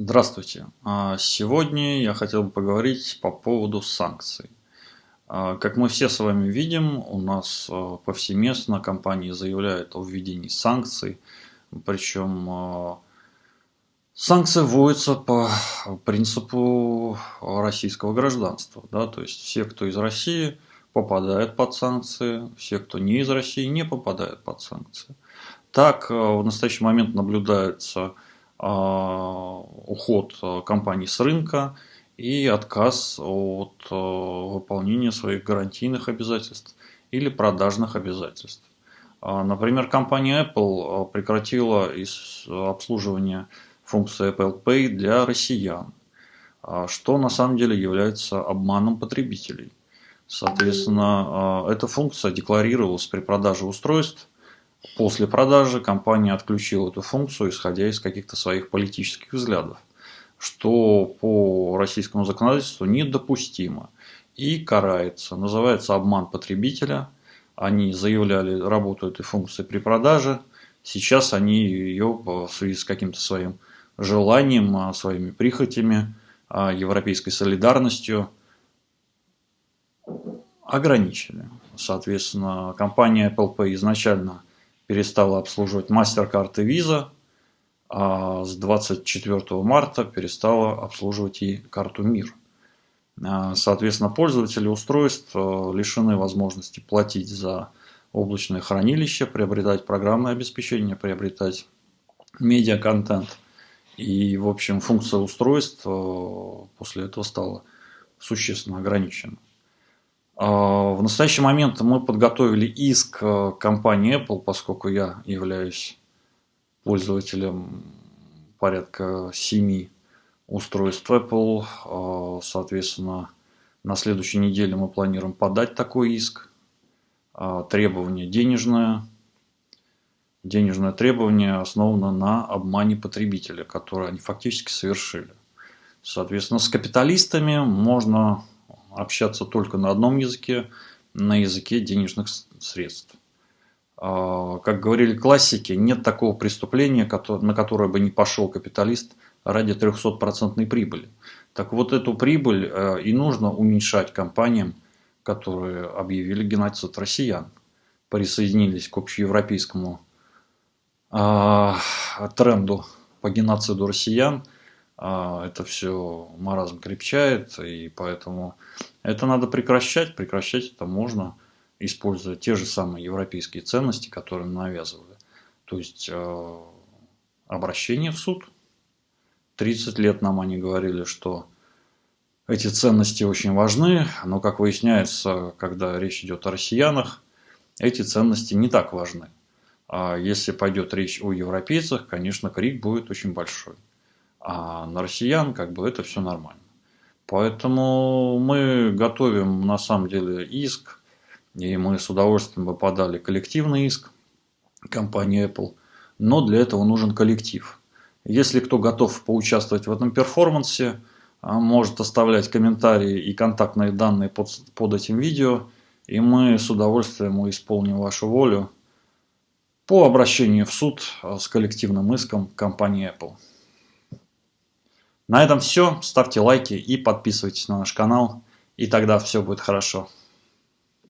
Здравствуйте. А, Сегодня я хотел бы поговорить по поводу санкций. А, Как мы все с вами видим, у нас а, повсеместно компании заявляют о введении санкций, причем санкции вводятся по принципу российского гражданства. Да? То есть все, кто из России, попадают под санкции, все, кто не из России, не попадают под санкции. Так в настоящий момент наблюдается уход а, компаний с рынка и отказ от а, выполнения своих гарантийных обязательств или продажных обязательств. Например, компания Apple прекратила обслуживание функции Apple Pay для россиян, что на самом деле является обманом потребителей. Соответственно, эта функция декларировалась при продаже устройств После продажи компания отключила эту функцию, исходя из каких-то своих политических взглядов, что по российскому законодательству недопустимо и карается. Называется обман потребителя. Они заявляли работу этой функции при продаже. Сейчас они ее в связи с каким-то своим желанием, а, своими прихотями, а, европейской солидарностью ограничили. Соответственно, компания Apple Pay изначально перестала обслуживать MasterCard и Visa, а с 24 марта перестала обслуживать и карту МИР. А, соответственно, пользователи устройств э, лишены возможности платить за облачное хранилище, приобретать программное обеспечение, приобретать медиаконтент. И, в общем, функция устройств э, после этого стала существенно ограничена. А, в настоящий момент мы подготовили иск э, компании Apple, поскольку я являюсь пользователем порядка 7 устройств Apple. А, соответственно, на следующей неделе мы планируем подать такой иск. А, требование денежное. Денежное требование основано на обмане потребителя, который они фактически совершили. Соответственно, с капиталистами можно общаться только на одном языке, на языке денежных средств. А, как говорили классики, нет такого преступления, на которое бы не пошел капиталист ради 300% прибыли. Так вот эту прибыль э, и нужно уменьшать компаниям, которые объявили геноцид россиян, присоединились к общеевропейскому а, тренду по геноциду россиян – это все маразм крепчает, и поэтому это надо прекращать. Прекращать это можно, используя те же самые европейские ценности, которые навязывали. То есть а, обращение в суд. 30 лет нам они говорили, что эти ценности очень важны, но, как выясняется, когда речь идет о россиянах, эти ценности не так важны. А если пойдет речь о европейцах, конечно, крик будет очень большой а на россиян как бы это все нормально. Поэтому мы готовим на самом деле иск, и мы с удовольствием бы подали коллективный иск компании Apple, но для этого нужен коллектив. Если кто готов поучаствовать в этом перформансе, а, может оставлять комментарии и контактные данные под, под этим видео, и мы с удовольствием исполним вашу волю по обращению в суд а, с коллективным иском компании Apple. На этом все. Ставьте лайки и подписывайтесь на наш канал. И тогда все будет хорошо.